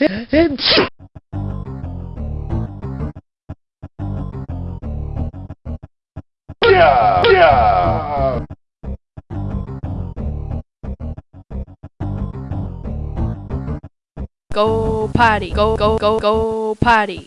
Yeah! Yeah! Go potty. Go go go go potty.